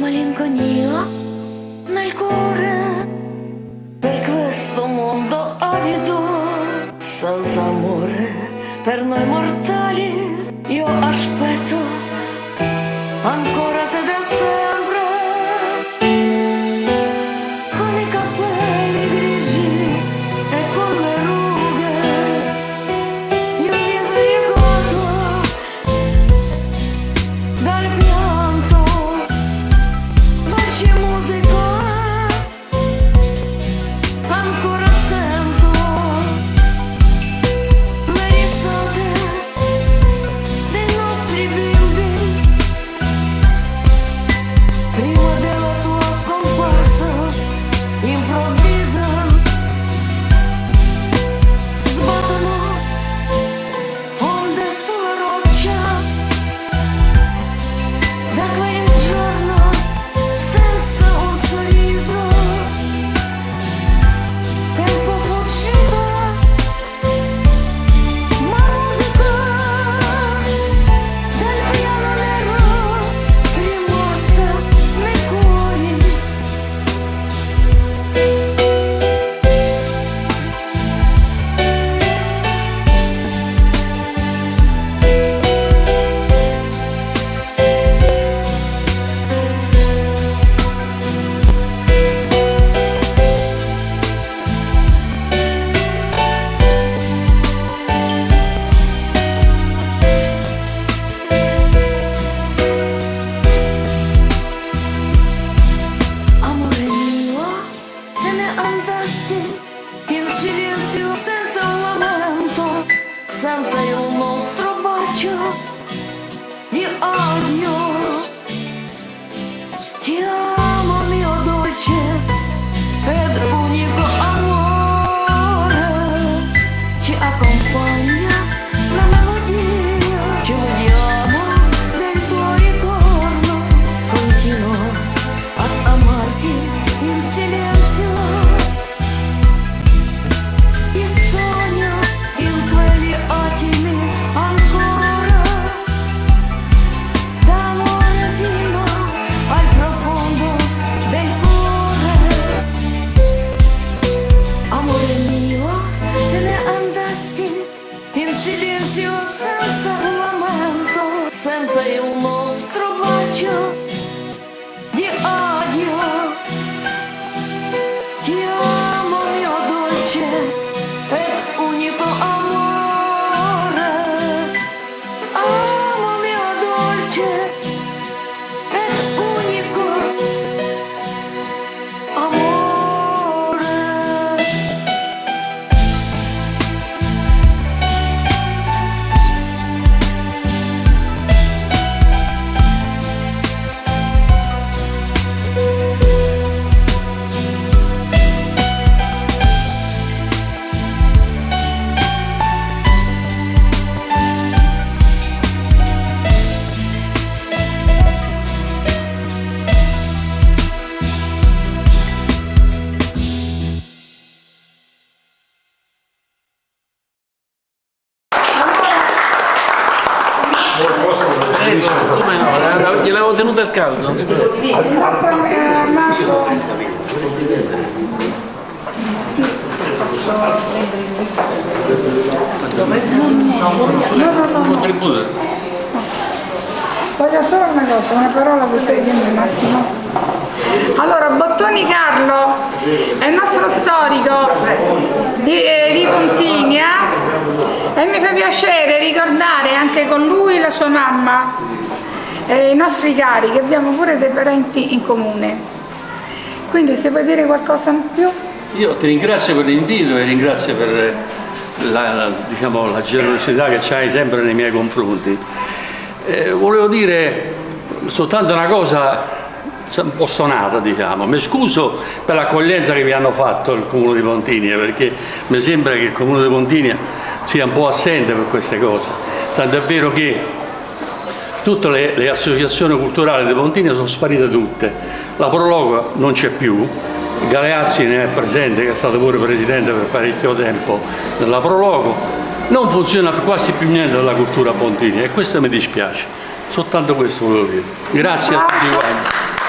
Malinconia nel cuore per questo mondo avido, senza amore per noi mortali. Nostro bacio di odio. Ti come no? Gliel'avevo tenuto al caldo, non si eh, Marco. Sì, posso prendere il No, no, no, no. Contributo. Voglio solo una cosa, una parola per te, dimmi un attimo. Allora, Bottoni Carlo è il nostro storico di, eh, di Pontinia e mi fa piacere ricordare anche con lui la sua mamma, e i nostri cari, che abbiamo pure dei parenti in comune. Quindi se vuoi dire qualcosa in più? Io ti ringrazio per l'invito e ringrazio per la, diciamo, la generosità che hai sempre nei miei confronti. Eh, volevo dire soltanto una cosa un po' stonata, diciamo. Mi scuso per l'accoglienza che vi hanno fatto il Comune di Pontinia, perché mi sembra che il Comune di Pontinia sia un po' assente per queste cose. Tanto è vero che tutte le, le associazioni culturali di Pontinia sono sparite tutte. La Prologo non c'è più, Galeazzi ne è presente, che è stato pure presidente per parecchio tempo della Prologo, non funziona quasi più niente della cultura pontinia e questo mi dispiace. Soltanto questo volevo dire. Grazie a tutti quanti.